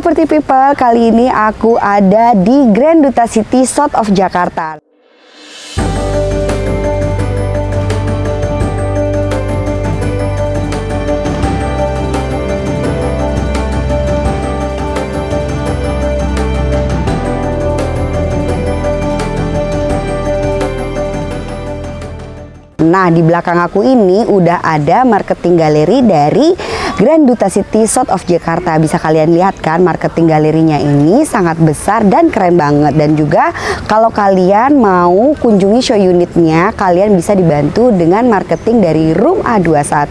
Property People, kali ini aku ada di Grand Duta City South of Jakarta. Nah, di belakang aku ini udah ada marketing galeri dari Grand Duta City South of Jakarta. Bisa kalian lihat kan marketing galerinya ini sangat besar dan keren banget. Dan juga kalau kalian mau kunjungi show unitnya, kalian bisa dibantu dengan marketing dari Room A21.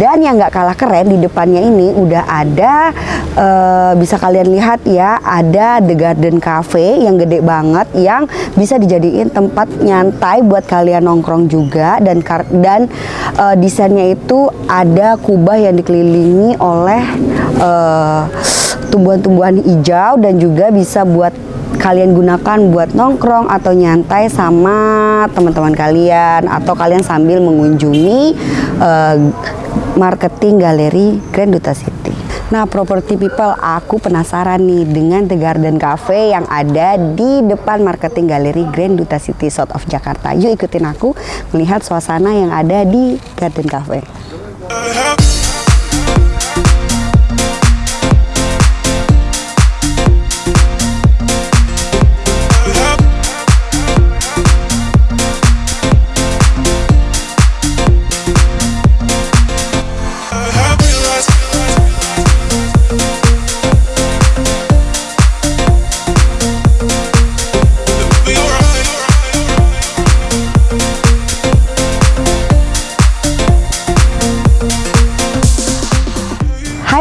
Dan yang nggak kalah keren di depannya ini udah ada, uh, bisa kalian lihat ya, ada The Garden Cafe yang gede banget yang bisa dijadiin tempat nyantai buat kalian nongkrong juga dan dan uh, desainnya itu ada kubah yang dikelilingi oleh uh, tumbuhan-tumbuhan hijau dan juga bisa buat kalian gunakan buat nongkrong atau nyantai sama teman-teman kalian atau kalian sambil mengunjungi uh, marketing galeri Grand Duta City. Nah, property people, aku penasaran nih dengan The Garden Cafe yang ada di depan marketing galeri Grand Duta City South of Jakarta. Yuk ikutin aku melihat suasana yang ada di Garden Cafe.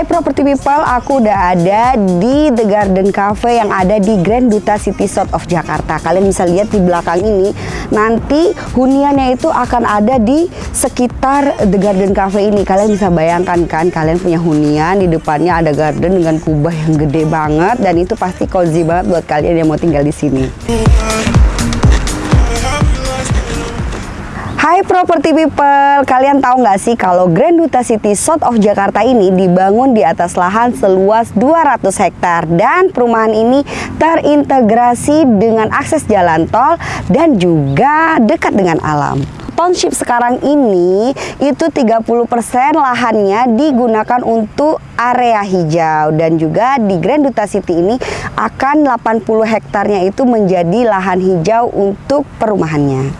Property People, aku udah ada di The Garden Cafe yang ada di Grand Duta City South of Jakarta. Kalian bisa lihat di belakang ini, nanti huniannya itu akan ada di sekitar The Garden Cafe ini. Kalian bisa bayangkan kan, kalian punya hunian, di depannya ada garden dengan kubah yang gede banget, dan itu pasti cozy banget buat kalian yang mau tinggal di sini. Property people, kalian tahu nggak sih kalau Grand Duta City South of Jakarta ini dibangun di atas lahan seluas 200 hektar dan perumahan ini terintegrasi dengan akses jalan tol dan juga dekat dengan alam. Township sekarang ini itu 30% lahannya digunakan untuk area hijau dan juga di Grand Duta City ini akan 80 hektarnya itu menjadi lahan hijau untuk perumahannya.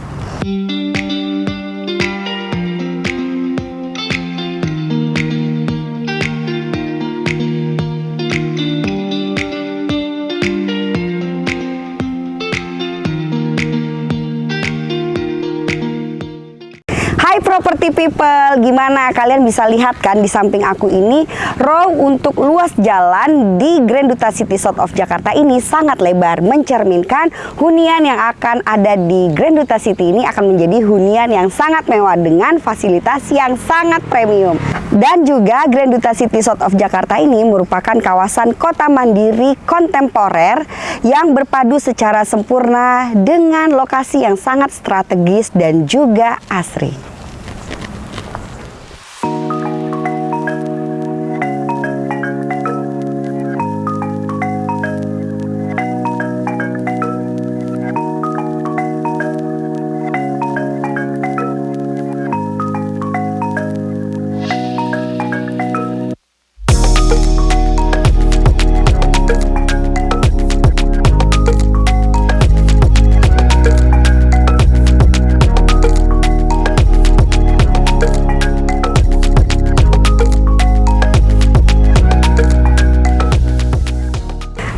Property people gimana kalian bisa lihat kan di samping aku ini row untuk luas jalan di Grand Duta City South of Jakarta ini sangat lebar mencerminkan hunian yang akan ada di Grand Duta City ini akan menjadi hunian yang sangat mewah dengan fasilitas yang sangat premium dan juga Grand Duta City South of Jakarta ini merupakan kawasan kota mandiri kontemporer yang berpadu secara sempurna dengan lokasi yang sangat strategis dan juga asri.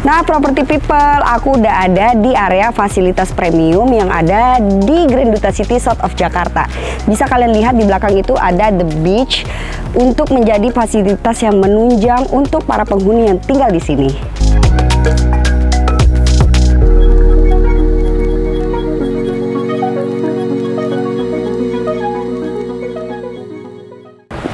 Nah, property people, aku udah ada di area fasilitas premium yang ada di Grand Duta City South of Jakarta. Bisa kalian lihat di belakang itu ada The Beach untuk menjadi fasilitas yang menunjang untuk para penghuni yang tinggal di sini.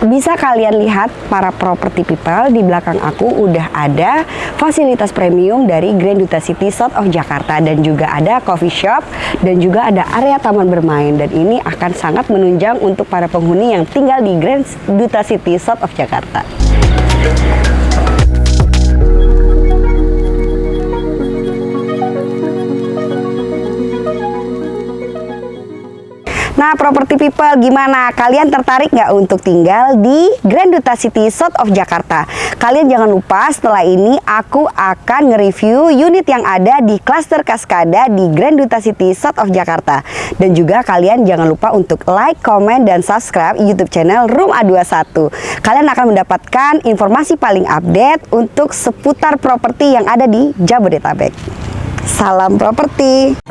Bisa kalian lihat para property people di belakang aku udah ada fasilitas premium dari Grand Duta City South of Jakarta dan juga ada coffee shop dan juga ada area taman bermain dan ini akan sangat menunjang untuk para penghuni yang tinggal di Grand Duta City South of Jakarta. Property people gimana? Kalian tertarik nggak untuk tinggal di Grand Duta City South of Jakarta? Kalian jangan lupa setelah ini aku akan nge-review unit yang ada di klaster Kaskada di Grand Duta City South of Jakarta. Dan juga kalian jangan lupa untuk like, comment, dan subscribe YouTube channel Room A21. Kalian akan mendapatkan informasi paling update untuk seputar properti yang ada di Jabodetabek. Salam properti.